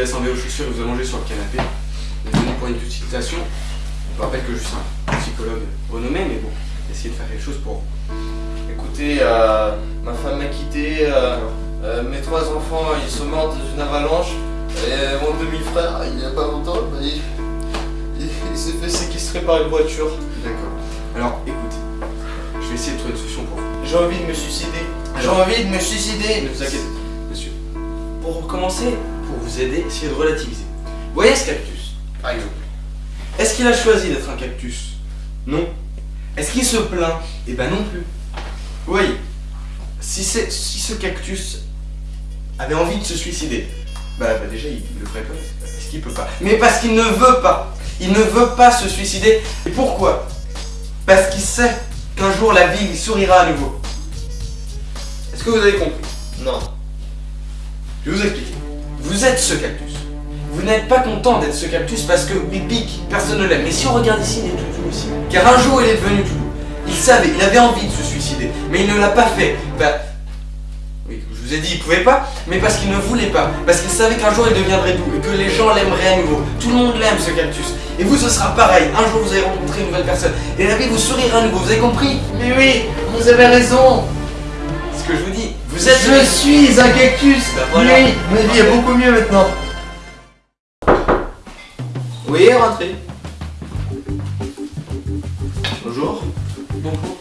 laisse enlever vos chaussures et vous allongez sur le canapé. Désolé pour une petite citation. Je vous rappelle que je suis un psychologue renommé, mais bon, essayez de faire quelque chose pour Écoutez, euh, ma femme m'a quitté, euh, euh, mes trois enfants ils sont morts dans une avalanche, et mon demi-frère, il y a pas longtemps, bah, il, il- il s'est fait séquestrer par une voiture. D'accord. Alors, écoutez, je vais essayer de trouver une solution pour vous. J'ai envie de me suicider. J'ai envie de me suicider. Ne vous inquiétez monsieur. Pour commencer, pour vous aider, essayez de relativiser. Voyez ce cactus, par exemple? Est-ce qu'il a choisi d'être un cactus? Non. Est-ce qu'il se plaint? Eh ben non plus. Vous voyez, si, si ce cactus avait envie de se suicider, bah, bah déjà il le ferait pas, parce qu'il peut pas. Mais parce qu'il ne veut pas. Il ne veut pas se suicider. Et pourquoi? Parce qu'il sait qu'un jour la vie lui sourira à nouveau. Est-ce que vous avez compris? Non. Je vais vous expliquer. Vous êtes ce cactus. Vous n'êtes pas content d'être ce cactus parce que il pique, personne ne l'aime. Mais si on regarde ici, il est tout doux aussi. Car un jour, il est devenu tout doux. Il savait, il avait envie de se suicider, mais il ne l'a pas fait. Bah, oui, je vous ai dit, il pouvait pas, mais parce qu'il ne voulait pas. Parce qu'il savait qu'un jour, il deviendrait doux et que les gens l'aimeraient à nouveau. Tout le monde l'aime, ce cactus. Et vous, ce sera pareil. Un jour, vous allez rencontrer une nouvelle personne. Et la vie vous sourira à nouveau. Vous avez compris? Mais oui, vous avez raison. ce que je vous dis Vous êtes Je suis un cactus. Bah voilà. Oui, ma vie est beaucoup mieux maintenant. Oui, rentrez. Bonjour. Bonjour.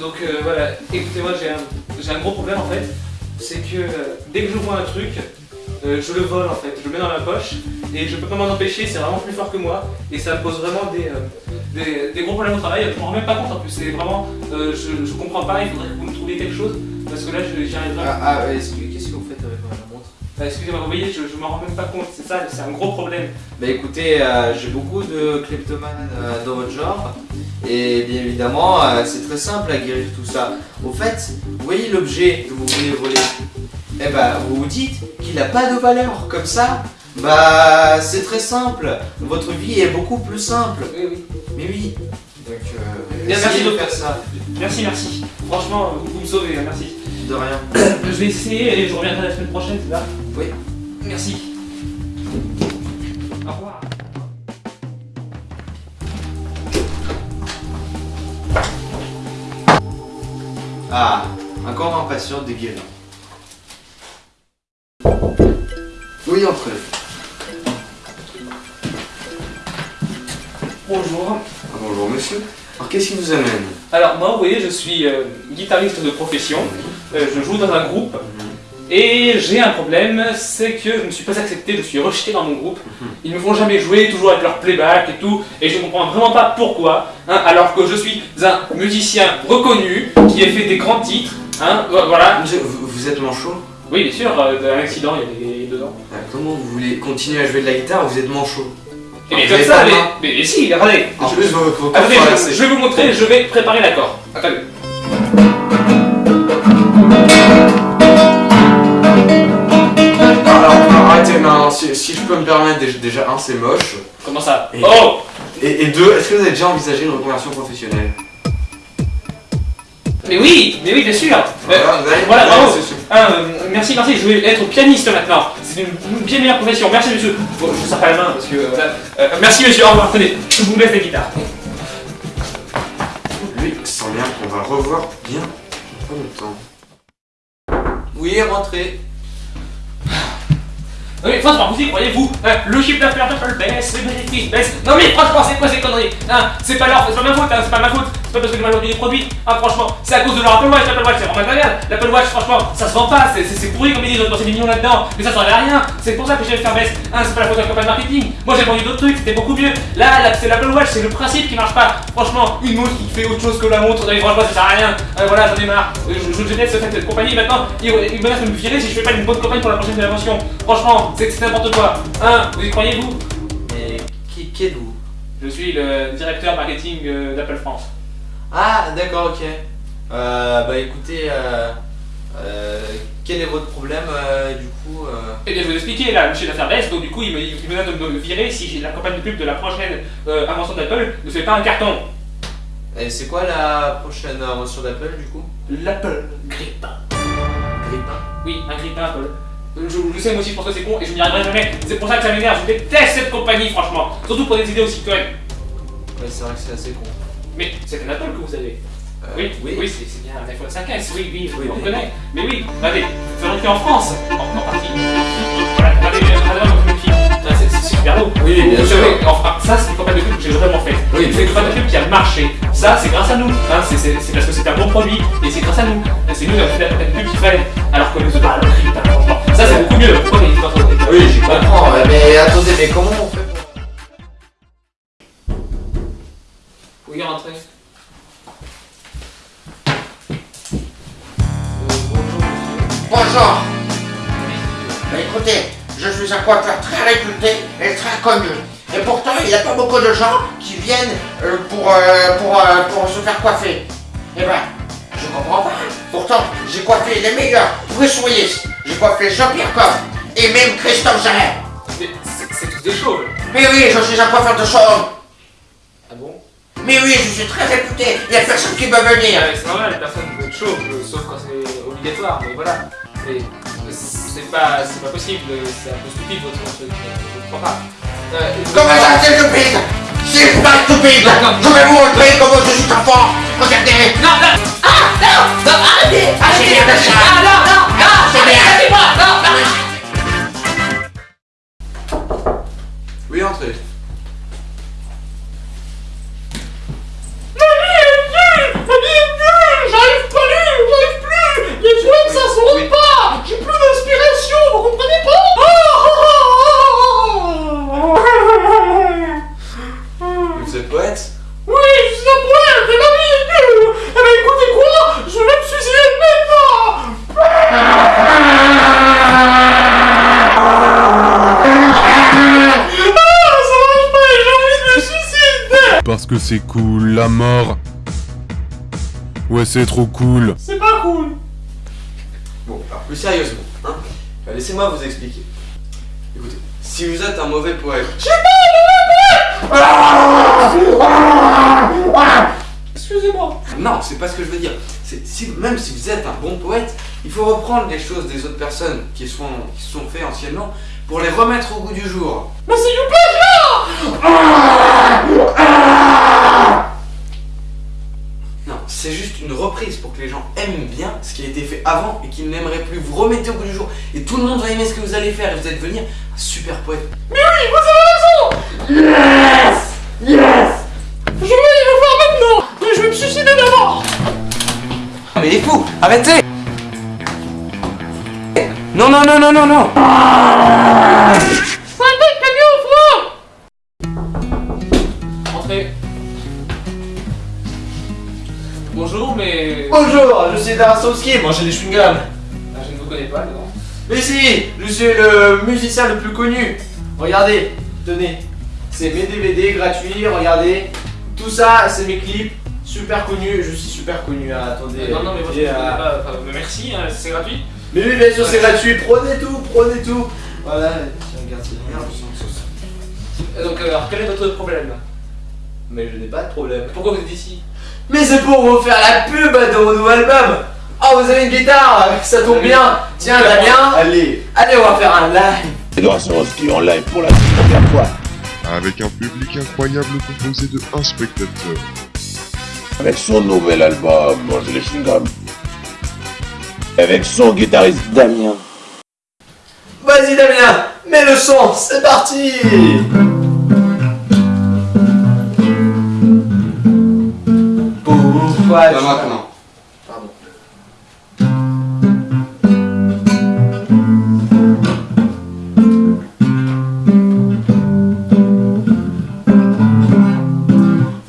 Donc euh, voilà, écoutez-moi, j'ai un, j'ai un gros problème en fait. C'est que euh, dès que je vois un truc, euh, je le vole en fait, je le mets dans ma poche et je peux pas m'en empêcher, c'est vraiment plus fort que moi et ça me pose vraiment des, euh, des, des gros problèmes au travail. Je m'en rends même pas compte en plus, c'est vraiment, euh, je, je comprends pas, il faudrait que vous me trouviez quelque chose parce que là j'y arrive vraiment. Ah, ah, est-ce que- qu'est-ce que vous faites avec ma montre? Ah, Excusez-moi, vous voyez, je, je m'en rends même pas compte, c'est ça, c'est un gros problème. Bah écoutez, euh, j'ai beaucoup de kleptomanes euh, dans votre genre. Et bien évidemment, euh, c'est très simple à guérir tout ça. Au fait, vous voyez l'objet que vous voulez voler? Eh bah, vous vous dites qu'il n'a pas de valeur. Comme ça, bah c'est très simple. Votre vie est beaucoup plus simple. Oui, oui. Mais oui. Donc, euh, Bien, merci de faire ça. Merci, merci. Franchement, vous, vous me sauvez, hein, merci. De rien. Je vais essayer et je reviendrai la semaine prochaine, c'est ça? Oui. Merci. Au revoir. Ah, encore impatient de guérir. Oui, entrez. Bonjour. Ah, bonjour, monsieur. Alors, qu'est-ce qui vous amène Alors moi, vous voyez, je suis euh, guitariste de profession. Euh, je joue dans un groupe. Et j'ai un problème, c'est que je ne suis pas accepté, je suis rejeté dans mon groupe. Ils me font jamais jouer, toujours avec leur playback et tout. Et je ne comprends vraiment pas pourquoi. hein, alors que je suis un musicien reconnu, qui a fait des grands titres. Hein, vo- voilà. Monsieur, vous, vous êtes manchot? Oui, bien sûr, euh, un accident, il y a des dedans. Ah, Comment vous voulez continuer à jouer de la guitare Vous êtes manchot? Mais comme ça, de mais, mais, mais si, regardez. En Je- plus, vos, vos cordes Attendez, je, vais vous montrer, je vais préparer l'accord. Attendez. Non, alors, arrêtez, non, si, si je peux me permettre, déjà, un, c'est moche. Comment ça Et- Oh Et, et deux, est-ce que vous avez déjà envisagé une reconversion professionnelle? Mais oui, mais oui, bien sûr. Euh, Voilà, avez- bravo. Ah, euh, merci, merci, je vais être pianiste maintenant. C'est une, bien meilleure profession. Merci monsieur. Bon, je vous sers pas la main parce que. euh, voilà. Euh, merci monsieur, au revoir. Tenez, je vous laisse la guitare. Lui, sent bien qu'on va revoir bien pas longtemps. Oui, rentrez. Non mais franchement, vous y croyez-vous hein, Le chiffre d'affaires d'Apple baisse, les bénéfices baissent. Non mais franchement, c'est quoi ces conneries? Hein, C'est pas leur, c'est pas ma faute, hein, c'est pas ma faute. Pas parce que j'ai mal vendu des produits. Ah franchement, c'est à cause de leur Apple Watch. L'Apple Watch, c'est vraiment de la merde. L'Apple Watch, franchement, ça se vend pas. C'est, pourri comme ils disent. On dépensé des millions là-dedans, mais ça servait à rien. C'est pour ça que j'ai fait faire baisse. Hein, c'est pas la faute de la campagne marketing. Moi j'ai vendu d'autres trucs, c'était beaucoup mieux. Là, là c'est l'Apple Watch, c'est le principe qui marche pas. Franchement, une montre qui fait autre chose que la montre. Franchement, ça sert à rien. Euh, voilà, j'en ai marre. Euh, Je, je, laisse cette compagnie maintenant. Ils, ils menacent de me virer si je fais pas une bonne campagne pour la prochaine génération. Franchement, c'est, n'importe quoi. Hein, vous y croyez-vous Mais qui, qui êtes-vous? Je suis le directeur marketing euh, d'Apple France. Ah, d'accord, ok. Euh, bah écoutez, euh, euh, quel est votre problème euh, du coup euh? Eh bien, je vais vous expliquer, là, d'affaires baisse, donc du coup, il me, il menace de me virer si la campagne de pub de la prochaine euh, invention d'Apple ne fait pas un carton. Et c'est quoi la prochaine invention d'Apple du coup? L'Apple Grippin. Grippin Oui, un un peu. Je, je sais, moi aussi, je pense que c'est con et je n'y arriverai jamais. C'est pour ça que ça m'énerve. Je déteste cette compagnie, franchement. Surtout pour des idées aussi connes. Ouais, c'est vrai que c'est assez con. Mais c'est un Apple que vous avez. Euh, Oui, oui. oui, c'est bien un iPhone 5S, oui, oui, Oui, on mais- connaît. Mais oui, regardez, nous allons en France, en, en partie. Voilà, regardez, regardez fille. Ah, C'est super beau. Oui, bien Vous sûr. savez, enfin, ça, c'est une campagne de pub que j'ai vraiment faite. Oui, c'est une campagne de pub qui a marché. Ça, c'est grâce à nous. Hein, c'est- parce que c'est un bon produit et c'est grâce à nous. C'est nous qui avons fait la campagne de pub qu'il fallait. Alors que les autres, ah, franchement, ça, c'est beaucoup mieux. Oui, j'y comprends, mais attendez, mais comment on fait Oui, rentrez. Bonjour. Bah, écoutez, je suis un coiffeur très réputé et très connu. Et pourtant, il n'y a pas beaucoup de gens qui viennent euh, pour, euh, pour, euh, pour se faire coiffer. Eh ben, je comprends pas. Pourtant, j'ai coiffé les meilleurs Bruce Willis, j'ai coiffé Jean-Pierre Coff et même Christophe Jarret. Mais c'est tous des chauves. Mais oui, je suis un coiffeur de chauve. Ah Mais oui, je suis très réputé. Il n'y a personne qui peut venir. Euh, C'est normal, personne ne veut être chauve, euh, sauf quand c'est obligatoire, mais voilà. C'est pas, c'est pas possible, c'est un peu stupide votre truc, je ne comprends pas. Euh, Comment ça, c'est stupide C'est pas stupide. Je vais vous montrer comment je suis très fort Regardez. Non, non. Ah, c'est bien de ça non, non, non. C'est bien que c'est cool, la mort. Ouais, c'est trop cool. C'est pas cool Bon, alors plus sérieusement, hein bah, Laissez-moi vous expliquer. Écoutez, si vous êtes un mauvais poète... Excusez-moi Non, c'est pas ce que je veux dire. C'est si, même si vous êtes un bon poète, il faut reprendre les choses des autres personnes qui sont qui se sont faites anciennement pour les remettre au goût du jour. Mais c'est du plagiat juste une reprise pour que les gens aiment bien ce qui a été fait avant et qu'ils n'aimeraient plus. Vous remettez au goût du jour et tout le monde va aimer ce que vous allez faire et vous allez devenir un super poète. Yes! Yes! Je vais le faire maintenant Mais je vais me suicider d'abord. Ah, mais il est fou Arrêtez. Non, non, non, non, non, non Bonjour, mais... Bonjour, je suis Darasowski, mangez des chewing-gums. Ah, je ne vous connais pas, non Mais si, je suis le musicien le plus connu. Regardez, tenez, c'est mes DVD gratuits, regardez. Tout ça, c'est mes clips, super connus, je suis super connu, hein, attendez. Non, non, mais moi je ne euh, connais pas. Enfin, merci, hein, c'est gratuit. Mais oui, bien sûr, c'est gratuit, prenez tout, prenez tout. Voilà, tiens, regarde, c'est merde, Euh, Donc, euh, alors, quel est votre problème? Mais je n'ai pas de problème. Pourquoi vous êtes ici? Mais c'est pour vous faire la pub de mon nouveau album. Oh, vous avez une guitare, ça tombe bien. Tiens, Damien, Allez allez, on va faire un live. Edouard Sorowski en live pour la toute première fois. Avec un public incroyable composé de un spectateur. Avec son nouvel album, Manger les chewing-gums. Avec son guitariste Damien. Vas-y, Damien, mets le son, c'est parti. Pas tu- maintenant. Pardon.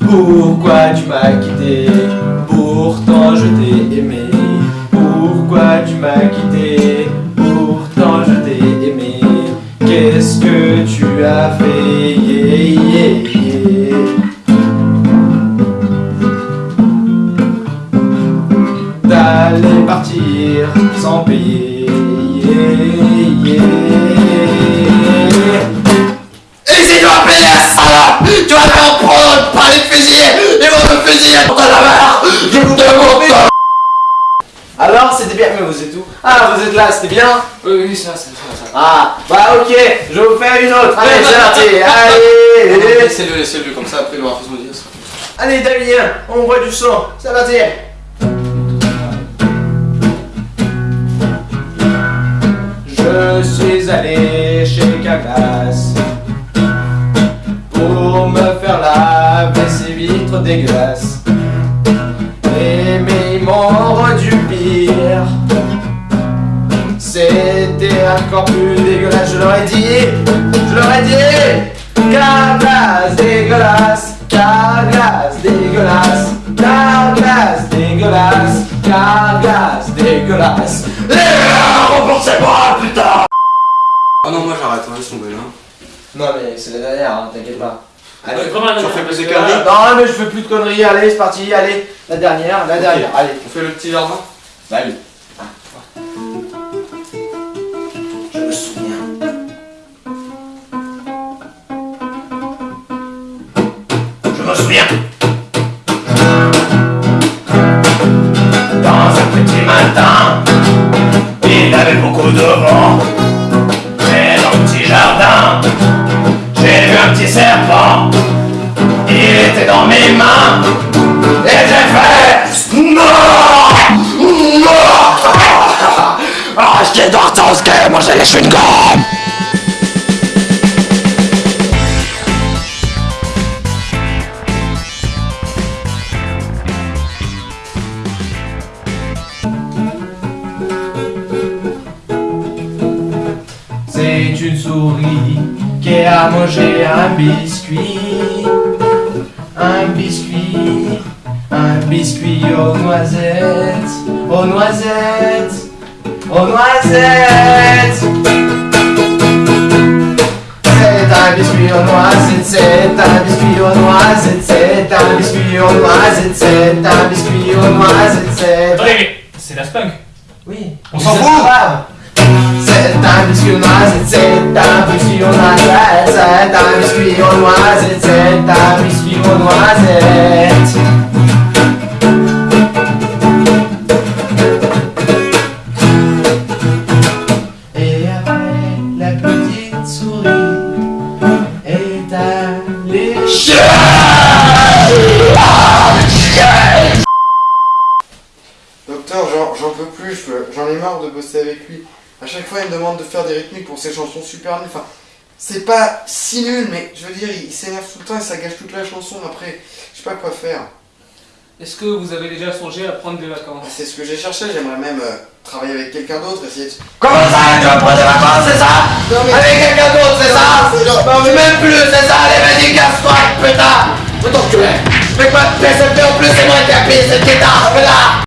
Pourquoi tu m'as quitté? Pourtant je t'ai aimé. Pourquoi tu m'as quitté? M'appeler la salope Tu vas te prendre par les fusillés Ils vont me fusiller pour la mère Je vous demande Alors c'était bien, mais vous êtes où? Ah vous êtes là, c'était bien? Oui, oui, ça, ça, ça, ça. Ah, bah ok, je vais vous faire une autre. Allez, c'est parti. Allez, Laissez-le, laissez-le, comme ça après il aura fait son dire. ça. allez, Damien, on voit du son. C'est parti. Je suis allé chez Caglas pour me faire laver ces vitres dégueulasses. Et mais ils m'ont rendu pire. C'était encore plus dégueulasse, je leur ai dit, je leur ai dit, Carglass dégueulasse, Carglass dégueulasse, Carglass dégueulasse, Carglass dégueulasse. Ah non, moi j'arrête, hein, laisse tomber là. Non mais c'est la dernière, hein, t'inquiète pas. Allez, Ouais, vraiment, la Tu refais plus que conneries non mais je fais plus de conneries, allez c'est parti, allez, la dernière, la dernière, allez. On fait le petit jardin Bah oui. Je me souviens. Je me souviens. Avait beaucoup de vent. Et dans le petit jardin, j'ai vu un petit serpent. Il était dans mes mains. Et j'ai fait Non Non Ah, je ce que moi j'ai les chewing-gums a mangé un biscuit. Un biscuit, un biscuit aux noisettes, aux noisettes, aux noisettes. C'est un biscuit aux noisettes, c'est un biscuit aux noisettes, c'est un biscuit aux noisettes, c'est un biscuit aux noisettes, c'est Attendez, c'est la spunk. oui. On s'en fout. C'est un biscuit aux noisettes, c'est un biscuit aux noisettes, noisettes, c'est un biscuit aux noisettes. Et après, la petite souris est allée Docteur, j'en peux plus, je- j'en ai marre de bosser avec lui. À chaque fois, il me demande de faire des rythmiques pour ses chansons super nulles. C'est pas si nul, mais je veux dire, il s'énerve tout le temps et ça gâche toute la chanson. Après, je sais pas quoi faire. Est-ce que vous avez déjà songé à prendre des vacances? C'est ce que j'ai cherché, j'aimerais même euh, travailler avec quelqu'un d'autre, essayer de... Comment ça, tu vas prendre des vacances, c'est ça? Non, mais- Avec quelqu'un d'autre, c'est ça? Non, c'est- Non, mais même plus, c'est ça Allez, vas-y, casse-toi, putain Faut t'enculer Je fais pas de PSP en plus, c'est moi qui a payé cette guitare, là